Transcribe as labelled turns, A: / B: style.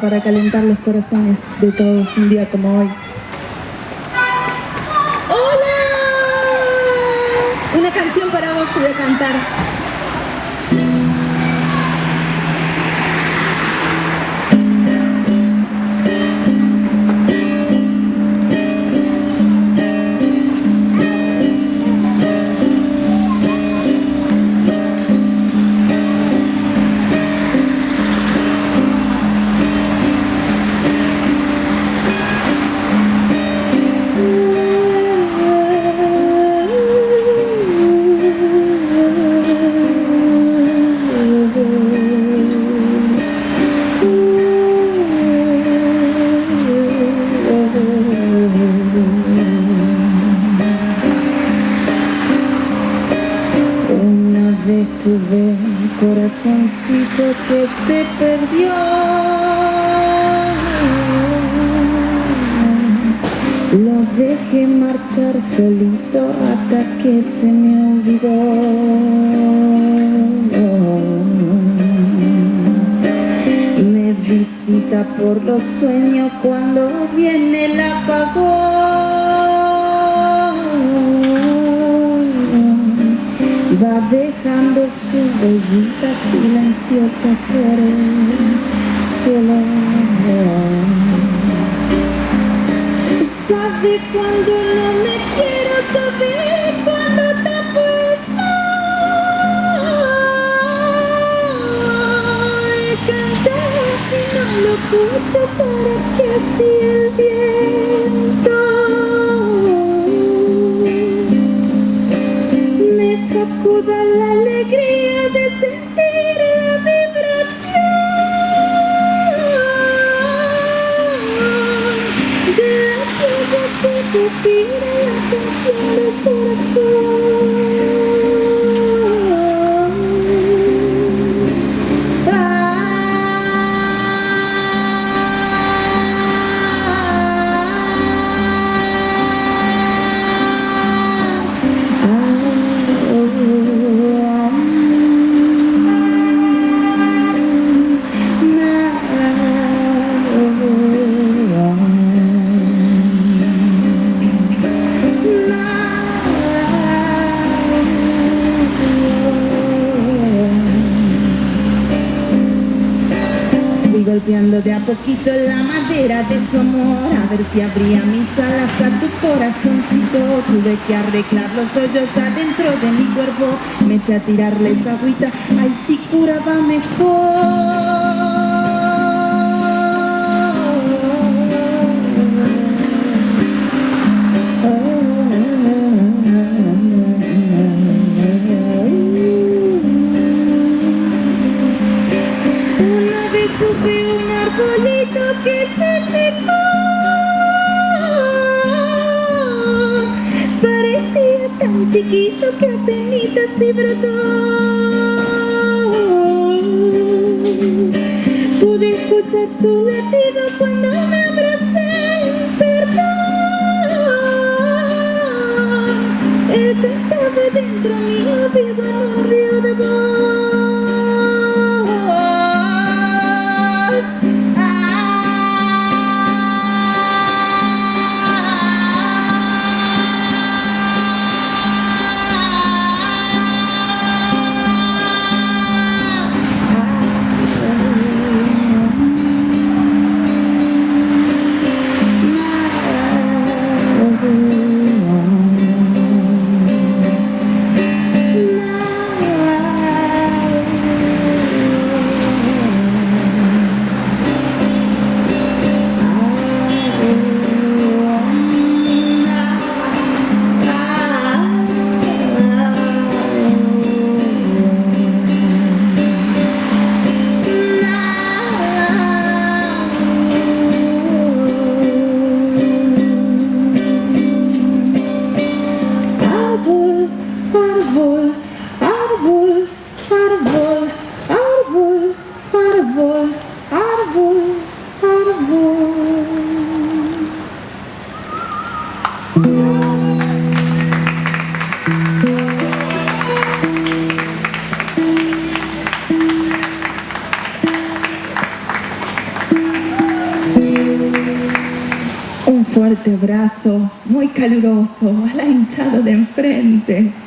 A: para calentar los corazones de todos un día como hoy. ¡Hola! Una canción para vos te voy a cantar. Tuve un corazoncito que se perdió. Lo dejé marchar solito hasta que se me olvidó. Me visita por los sueños cuando viene el apagón va dejando su huellita silenciosa por el suelo. Sabe cuando no me quiero, sabe cuando te Y Cantar si no lo escucho para que así el viento la alegría de sentir la vibración de la que respira la canción del corazón. Golpeando de a poquito la madera de su amor. A ver si abría mis alas a tu corazoncito. Tuve que arreglar los hoyos adentro de mi cuerpo. Me eché a tirarles agüita, ay si curaba mejor chiquito que apenas se brotó. Pude escuchar su latido cuando me abracé perdón. Él cantaba dentro mío vivo en árbol, árbol, árbol, árbol, árbol, árbol, árbol. Un fuerte abrazo, muy caluroso, a la hinchada de enfrente.